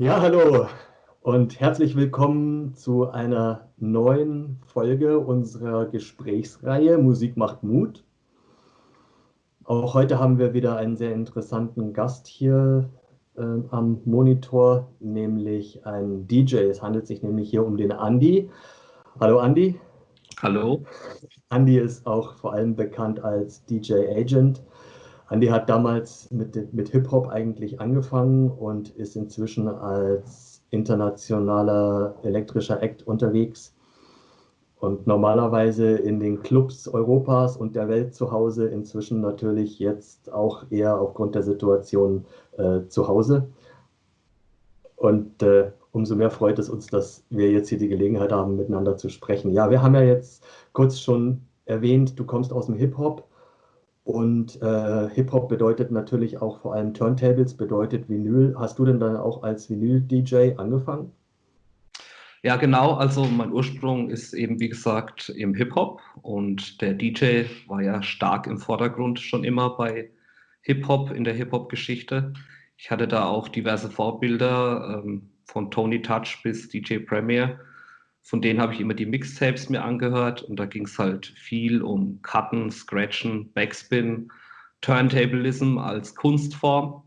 Ja, hallo und herzlich willkommen zu einer neuen Folge unserer Gesprächsreihe Musik macht Mut. Auch heute haben wir wieder einen sehr interessanten Gast hier äh, am Monitor, nämlich einen DJ. Es handelt sich nämlich hier um den Andi. Hallo Andi. Hallo. Andi ist auch vor allem bekannt als DJ Agent Andy hat damals mit, mit Hip-Hop eigentlich angefangen und ist inzwischen als internationaler elektrischer Act unterwegs und normalerweise in den Clubs Europas und der Welt zu Hause, inzwischen natürlich jetzt auch eher aufgrund der Situation äh, zu Hause. Und äh, umso mehr freut es uns, dass wir jetzt hier die Gelegenheit haben, miteinander zu sprechen. Ja, wir haben ja jetzt kurz schon erwähnt, du kommst aus dem Hip-Hop. Und äh, Hip-Hop bedeutet natürlich auch vor allem Turntables, bedeutet Vinyl. Hast du denn dann auch als Vinyl-DJ angefangen? Ja, genau. Also mein Ursprung ist eben, wie gesagt, im Hip-Hop und der DJ war ja stark im Vordergrund schon immer bei Hip-Hop in der Hip-Hop-Geschichte. Ich hatte da auch diverse Vorbilder ähm, von Tony Touch bis DJ Premier von denen habe ich immer die Mixtapes mir angehört und da ging es halt viel um Cutten, Scratchen, Backspin, Turntablism als Kunstform.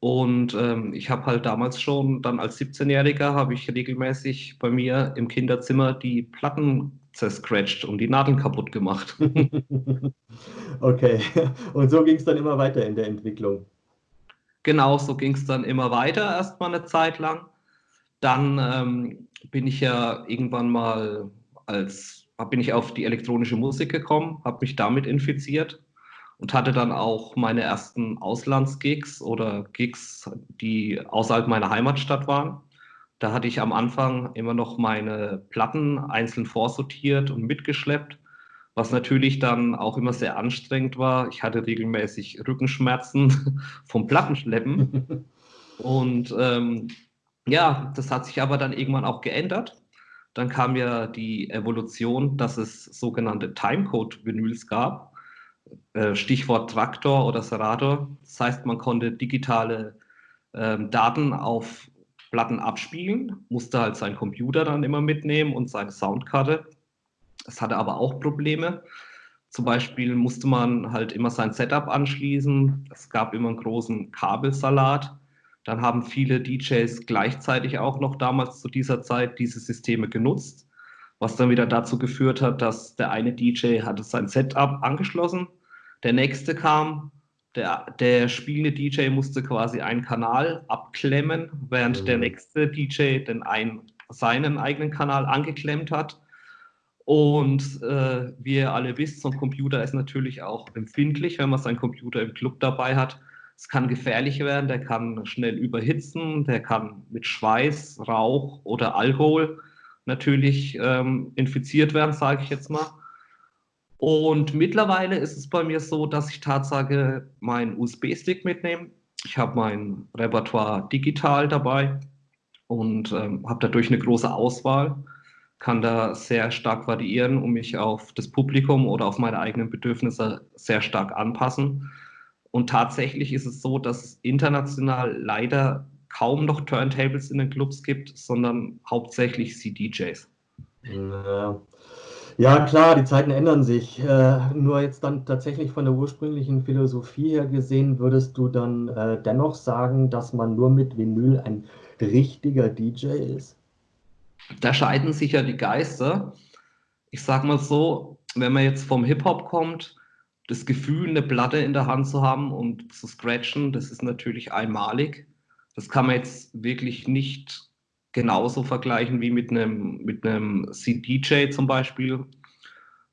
Und ähm, ich habe halt damals schon, dann als 17-Jähriger, habe ich regelmäßig bei mir im Kinderzimmer die Platten zerscratcht und die Nadeln kaputt gemacht. okay, und so ging es dann immer weiter in der Entwicklung. Genau, so ging es dann immer weiter, erstmal eine Zeit lang. Dann ähm, bin ich ja irgendwann mal als, bin ich auf die elektronische Musik gekommen, habe mich damit infiziert und hatte dann auch meine ersten Auslandsgigs oder Gigs, die außerhalb meiner Heimatstadt waren. Da hatte ich am Anfang immer noch meine Platten einzeln vorsortiert und mitgeschleppt, was natürlich dann auch immer sehr anstrengend war. Ich hatte regelmäßig Rückenschmerzen vom Plattenschleppen. Und ähm, ja, das hat sich aber dann irgendwann auch geändert. Dann kam ja die Evolution, dass es sogenannte Timecode-Vinyls gab. Äh, Stichwort Traktor oder Serator. Das heißt, man konnte digitale ähm, Daten auf Platten abspielen, musste halt seinen Computer dann immer mitnehmen und seine Soundkarte. Es hatte aber auch Probleme. Zum Beispiel musste man halt immer sein Setup anschließen. Es gab immer einen großen Kabelsalat. Dann haben viele DJs gleichzeitig auch noch damals zu dieser Zeit diese Systeme genutzt, was dann wieder dazu geführt hat, dass der eine DJ hatte sein Setup angeschlossen, der nächste kam, der, der spielende DJ musste quasi einen Kanal abklemmen, während mhm. der nächste DJ den einen, seinen eigenen Kanal angeklemmt hat. Und äh, wie ihr alle wisst, so ein Computer ist natürlich auch empfindlich, wenn man seinen Computer im Club dabei hat. Es kann gefährlich werden, der kann schnell überhitzen, der kann mit Schweiß, Rauch oder Alkohol natürlich ähm, infiziert werden, sage ich jetzt mal. Und mittlerweile ist es bei mir so, dass ich Tatsache meinen USB-Stick mitnehme. Ich habe mein Repertoire digital dabei und ähm, habe dadurch eine große Auswahl, kann da sehr stark variieren und mich auf das Publikum oder auf meine eigenen Bedürfnisse sehr stark anpassen. Und tatsächlich ist es so, dass es international leider kaum noch Turntables in den Clubs gibt, sondern hauptsächlich CDJs. Ja. ja, klar, die Zeiten ändern sich. Äh, nur jetzt dann tatsächlich von der ursprünglichen Philosophie her gesehen, würdest du dann äh, dennoch sagen, dass man nur mit Vinyl ein richtiger DJ ist? Da scheiden sich ja die Geister. Ich sag mal so, wenn man jetzt vom Hip-Hop kommt, das Gefühl, eine Platte in der Hand zu haben und zu scratchen, das ist natürlich einmalig. Das kann man jetzt wirklich nicht genauso vergleichen wie mit einem, mit einem CDJ zum Beispiel.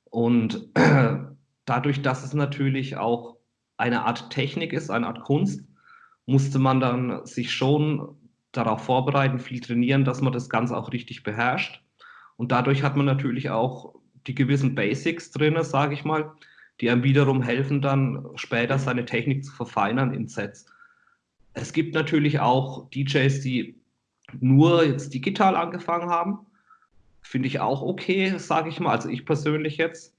Und dadurch, dass es natürlich auch eine Art Technik ist, eine Art Kunst, musste man dann sich schon darauf vorbereiten, viel trainieren, dass man das Ganze auch richtig beherrscht. Und dadurch hat man natürlich auch die gewissen Basics drin, sage ich mal, die einem wiederum helfen, dann später seine Technik zu verfeinern in Sets. Es gibt natürlich auch DJs, die nur jetzt digital angefangen haben. Finde ich auch okay, sage ich mal, also ich persönlich jetzt.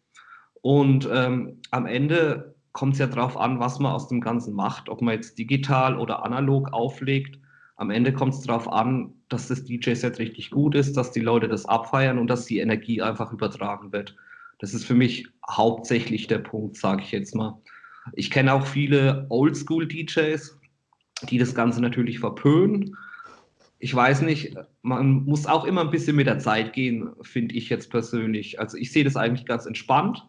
Und ähm, am Ende kommt es ja darauf an, was man aus dem Ganzen macht, ob man jetzt digital oder analog auflegt. Am Ende kommt es darauf an, dass das DJ-Set richtig gut ist, dass die Leute das abfeiern und dass die Energie einfach übertragen wird. Das ist für mich hauptsächlich der Punkt, sage ich jetzt mal. Ich kenne auch viele Oldschool-DJs, die das Ganze natürlich verpönen. Ich weiß nicht, man muss auch immer ein bisschen mit der Zeit gehen, finde ich jetzt persönlich. Also ich sehe das eigentlich ganz entspannt.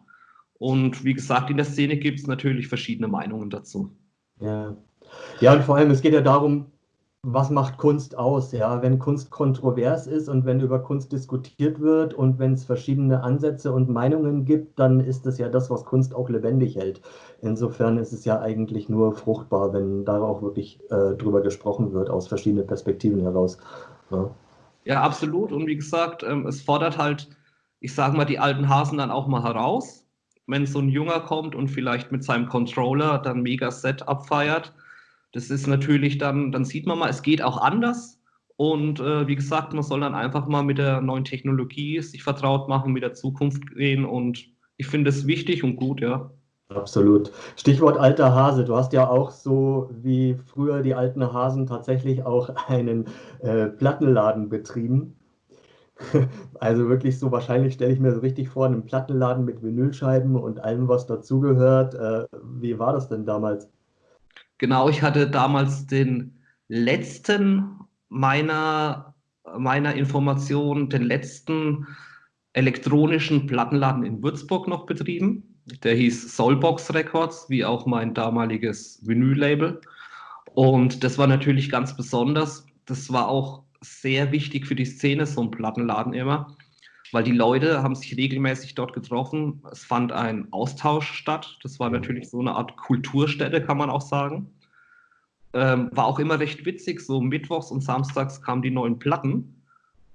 Und wie gesagt, in der Szene gibt es natürlich verschiedene Meinungen dazu. Ja. ja, und vor allem, es geht ja darum, was macht Kunst aus, ja, wenn Kunst kontrovers ist und wenn über Kunst diskutiert wird und wenn es verschiedene Ansätze und Meinungen gibt, dann ist es ja das, was Kunst auch lebendig hält. Insofern ist es ja eigentlich nur fruchtbar, wenn da auch wirklich äh, drüber gesprochen wird, aus verschiedenen Perspektiven heraus. Ja, ja absolut. Und wie gesagt, ähm, es fordert halt, ich sage mal, die alten Hasen dann auch mal heraus. Wenn so ein Junger kommt und vielleicht mit seinem Controller dann mega Set abfeiert, das ist natürlich dann, dann sieht man mal, es geht auch anders. Und äh, wie gesagt, man soll dann einfach mal mit der neuen Technologie sich vertraut machen, mit der Zukunft gehen. Und ich finde es wichtig und gut, ja. Absolut. Stichwort alter Hase. Du hast ja auch so wie früher die alten Hasen tatsächlich auch einen äh, Plattenladen betrieben. Also wirklich so, wahrscheinlich stelle ich mir so richtig vor, einen Plattenladen mit Vinylscheiben und allem, was dazugehört. Äh, wie war das denn damals? Genau, ich hatte damals den letzten meiner, meiner Information, den letzten elektronischen Plattenladen in Würzburg noch betrieben. Der hieß Soulbox Records, wie auch mein damaliges Vinyl-Label. Und das war natürlich ganz besonders. Das war auch sehr wichtig für die Szene, so ein Plattenladen immer weil die Leute haben sich regelmäßig dort getroffen. Es fand ein Austausch statt. Das war natürlich so eine Art Kulturstätte, kann man auch sagen. Ähm, war auch immer recht witzig. So mittwochs und samstags kamen die neuen Platten.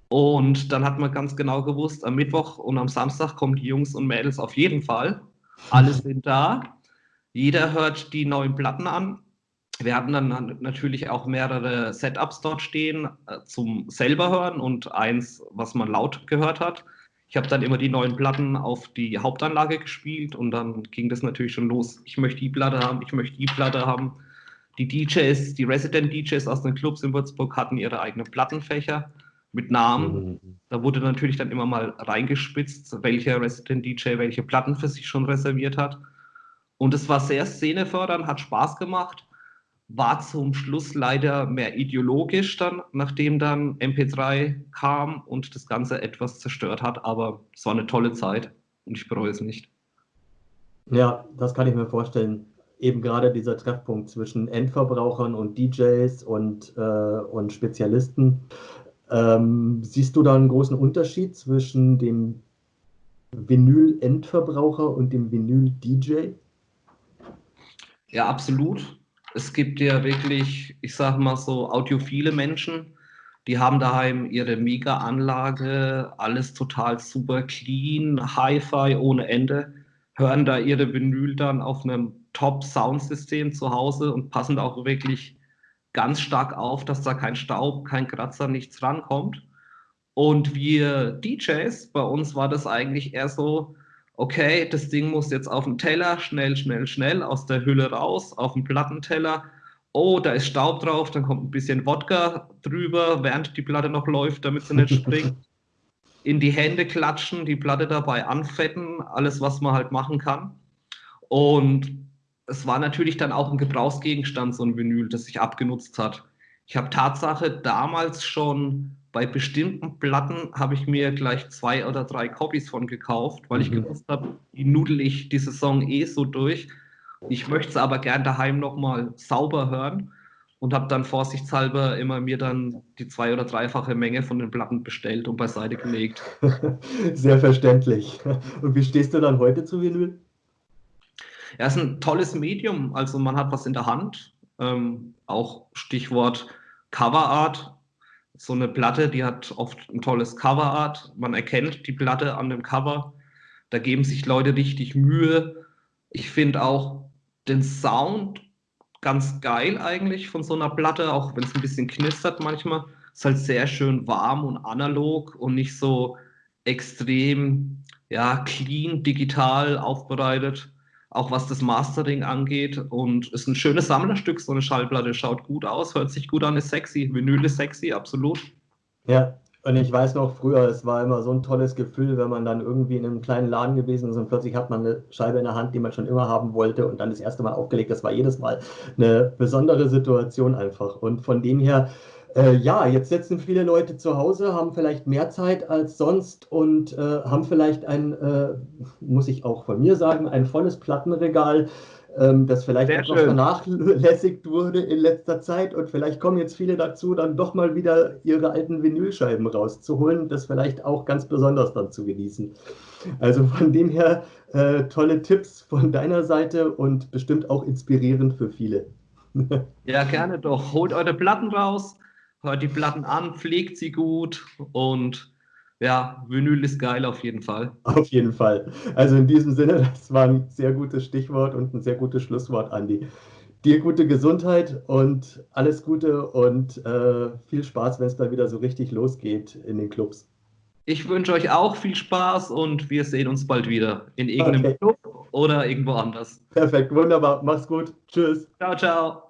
Und dann hat man ganz genau gewusst, am Mittwoch und am Samstag kommen die Jungs und Mädels auf jeden Fall. Alle sind da. Jeder hört die neuen Platten an. Wir hatten dann natürlich auch mehrere Setups dort stehen äh, zum selber hören und eins, was man laut gehört hat. Ich habe dann immer die neuen Platten auf die Hauptanlage gespielt und dann ging das natürlich schon los. Ich möchte die Platte haben, ich möchte die Platte haben. Die DJs, die Resident DJs aus den Clubs in Würzburg hatten ihre eigenen Plattenfächer mit Namen. Mhm. Da wurde natürlich dann immer mal reingespitzt, welcher Resident DJ welche Platten für sich schon reserviert hat. Und es war sehr szenefördernd, hat Spaß gemacht war zum Schluss leider mehr ideologisch dann, nachdem dann MP3 kam und das Ganze etwas zerstört hat, aber es war eine tolle Zeit und ich bereue es nicht. Ja, das kann ich mir vorstellen. Eben gerade dieser Treffpunkt zwischen Endverbrauchern und DJs und, äh, und Spezialisten. Ähm, siehst du da einen großen Unterschied zwischen dem Vinyl-Endverbraucher und dem Vinyl-DJ? Ja, absolut es gibt ja wirklich, ich sage mal so, audiophile Menschen, die haben daheim ihre Mega-Anlage, alles total super clean, Hi-Fi ohne Ende, hören da ihre Vinyl dann auf einem Top-Soundsystem zu Hause und passen da auch wirklich ganz stark auf, dass da kein Staub, kein Kratzer, nichts rankommt. Und wir DJs, bei uns war das eigentlich eher so, okay, das Ding muss jetzt auf den Teller, schnell, schnell, schnell, aus der Hülle raus, auf den Plattenteller. Oh, da ist Staub drauf, dann kommt ein bisschen Wodka drüber, während die Platte noch läuft, damit sie nicht springt. In die Hände klatschen, die Platte dabei anfetten, alles, was man halt machen kann. Und es war natürlich dann auch ein Gebrauchsgegenstand, so ein Vinyl, das sich abgenutzt hat. Ich habe Tatsache damals schon bei bestimmten Platten habe ich mir gleich zwei oder drei Copies von gekauft, weil ich mhm. gewusst habe, die nudel ich diese Song eh so durch. Ich möchte es aber gern daheim nochmal sauber hören und habe dann vorsichtshalber immer mir dann die zwei- oder dreifache Menge von den Platten bestellt und beiseite gelegt. Sehr verständlich. Und wie stehst du dann heute zu Vinyl? Ja, es ist ein tolles Medium. Also man hat was in der Hand. Ähm, auch Stichwort Coverart so eine Platte, die hat oft ein tolles Coverart. Man erkennt die Platte an dem Cover. Da geben sich Leute richtig Mühe. Ich finde auch den Sound ganz geil eigentlich von so einer Platte, auch wenn es ein bisschen knistert manchmal. Ist halt sehr schön warm und analog und nicht so extrem ja, clean, digital aufbereitet. Auch was das Mastering angeht. Und ist ein schönes Sammlerstück, so eine Schallplatte. Schaut gut aus, hört sich gut an, ist sexy. Vinyl ist sexy, absolut. Ja, und ich weiß noch früher, es war immer so ein tolles Gefühl, wenn man dann irgendwie in einem kleinen Laden gewesen ist und plötzlich hat man eine Scheibe in der Hand, die man schon immer haben wollte und dann das erste Mal aufgelegt. Das war jedes Mal eine besondere Situation einfach. Und von dem her, äh, ja, jetzt sitzen viele Leute zu Hause, haben vielleicht mehr Zeit als sonst und äh, haben vielleicht ein, äh, muss ich auch von mir sagen, ein volles Plattenregal, ähm, das vielleicht Sehr etwas vernachlässigt wurde in letzter Zeit und vielleicht kommen jetzt viele dazu, dann doch mal wieder ihre alten Vinylscheiben rauszuholen, das vielleicht auch ganz besonders dann zu genießen. Also von dem her äh, tolle Tipps von deiner Seite und bestimmt auch inspirierend für viele. ja, gerne doch. Holt eure Platten raus hört die Platten an, pflegt sie gut und ja, Vinyl ist geil auf jeden Fall. Auf jeden Fall. Also in diesem Sinne, das war ein sehr gutes Stichwort und ein sehr gutes Schlusswort, Andi. Dir gute Gesundheit und alles Gute und äh, viel Spaß, wenn es da wieder so richtig losgeht in den Clubs. Ich wünsche euch auch viel Spaß und wir sehen uns bald wieder in irgendeinem okay. Club oder irgendwo anders. Perfekt, wunderbar. Mach's gut. Tschüss. Ciao, ciao.